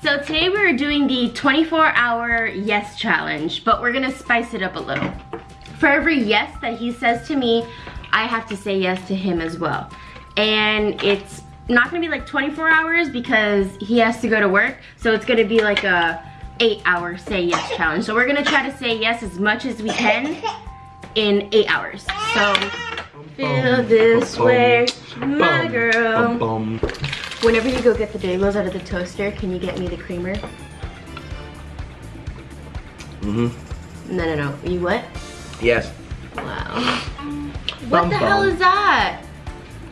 So today we're doing the 24 hour yes challenge, but we're gonna spice it up a little. For every yes that he says to me, I have to say yes to him as well. And it's not gonna be like 24 hours because he has to go to work. So it's gonna be like a eight hour say yes challenge. So we're gonna try to say yes as much as we can in eight hours. So feel this way, my girl. Whenever you go get the bagels out of the toaster, can you get me the creamer? Mm-hmm. No, no, no. You what? Yes. Wow. What Bum the bum. hell is that?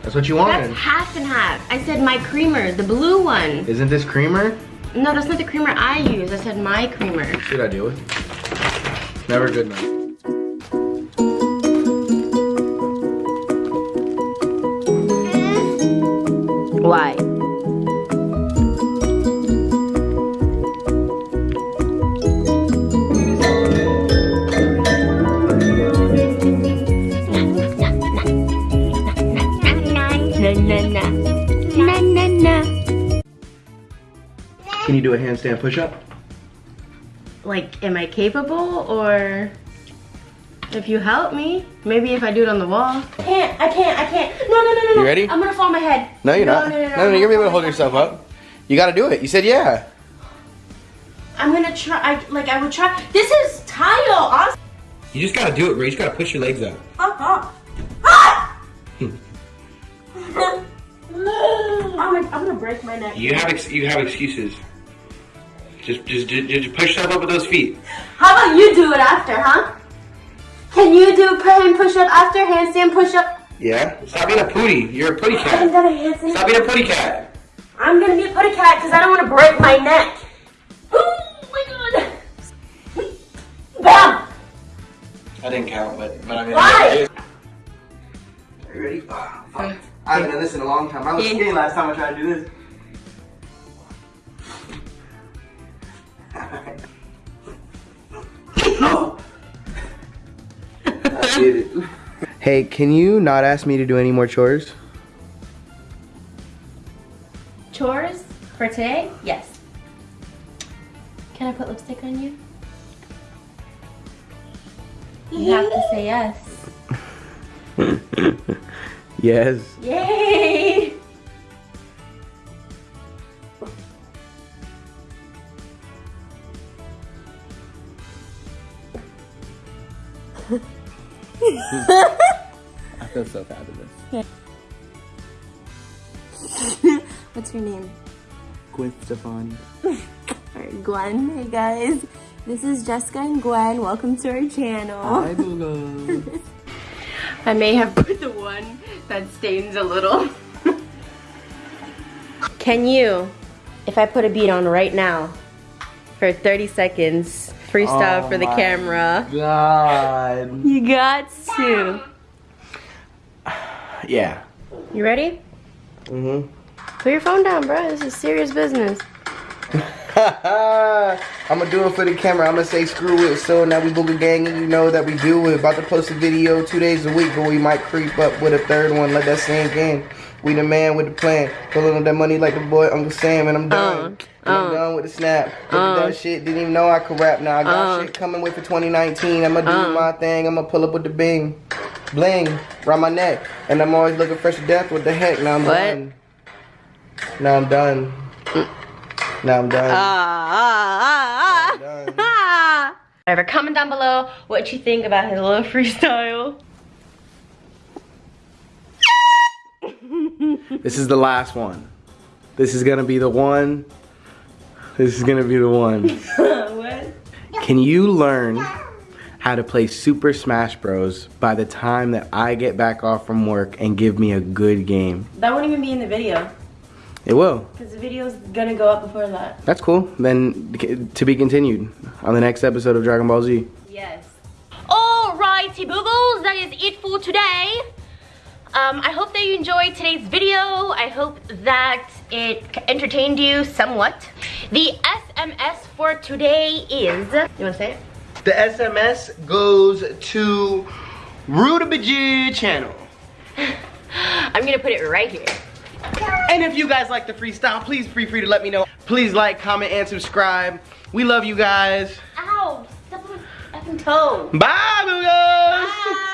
That's what you wanted. That's half and half. I said my creamer, the blue one. Isn't this creamer? No, that's not the creamer I use. I said my creamer. Should I do it? Never good enough. Why? Can you do a handstand push-up? Like, am I capable or if you help me, maybe if I do it on the wall. I can't, I can't, I can't. No, no, no, no, no. You ready? I'm gonna fall on my head. No, you're not. No, no, no, no, no, I'm you're gonna be able to hold yourself on my head. up. You gotta do it. You said yeah. I'm gonna try, I, like I would try. This is tile, honestly. You just gotta do it, bro. You just gotta push your legs up. Uh-huh. Ah! I'm, gonna, I'm gonna break my neck. You have ex- you have excuses. Just, just, just, just push yourself up with those feet. How about you do it after, huh? Can you do hand push up after handstand push up? Yeah. Stop being a pootie. You're a pootie I haven't cat. done a handstand. Stop being a pootie cat. I'm gonna be a putty cat because I don't want to break my neck. Oh my god! Bam! I didn't count, but, but I mean. Why? Are you ready? Oh, fuck. I haven't done this in a long time. I was Yeah. skinny last time I tried to do this. I did it. Hey, can you not ask me to do any more chores? Chores for today? Yes. Can I put lipstick on you? You have to say yes. Yes. Yay! I feel so fabulous. What's your name? Gwen Stefani. Alright, Gwen. Hey guys. This is Jessica and Gwen. Welcome to our channel. Hi, Bula. I may have put the one that stains a little. Can you, if I put a bead on right now for 30 seconds, freestyle Oh for the my camera? God. You got to. Yeah. You ready? Mm-hmm. Put your phone down, bro. This is serious business. I'm gonna do it for the camera. I'm gonna say screw it. So now we booger gang, you know that we do. We're about to post a video two days a week, but we might creep up with a third one. Let that sink in. We the man with the plan. Pulling on that money like the boy Uncle Sam, and I'm done. And I'm uh, done with the snap. Uh. that shit. Didn't even know I could rap. Now I got Uh. shit coming with for 2019. I'ma do Uh. my thing. I'ma pull up with the bing, bling, around my neck, and I'm always looking fresh to death. What the heck? Now I'm What? done. Now I'm done. Now I'm done. Ah, ah, ah, Done. ah. Whatever, comment down below what you think about his little freestyle. This is the last one. This is gonna be the one. This is gonna be the one. what? Can you learn how to play Super Smash Bros. by the time that I get back off from work and give me a good game? That won't even be in the video. It will. Because the video's gonna go up before that. That's cool. Then to be continued on the next episode of Dragon Ball Z. Yes. Alrighty, boogles, that is it for today. Um, I hope that you enjoyed today's video. I hope that it entertained you somewhat. The SMS for today is, you wanna say it? The SMS goes to Rutabaji channel. I'm gonna put it right here. And if you guys like the freestyle, please feel free to let me know. Please like, comment, and subscribe. We love you guys. Ow! Step on my fucking toe. Bye, Booga!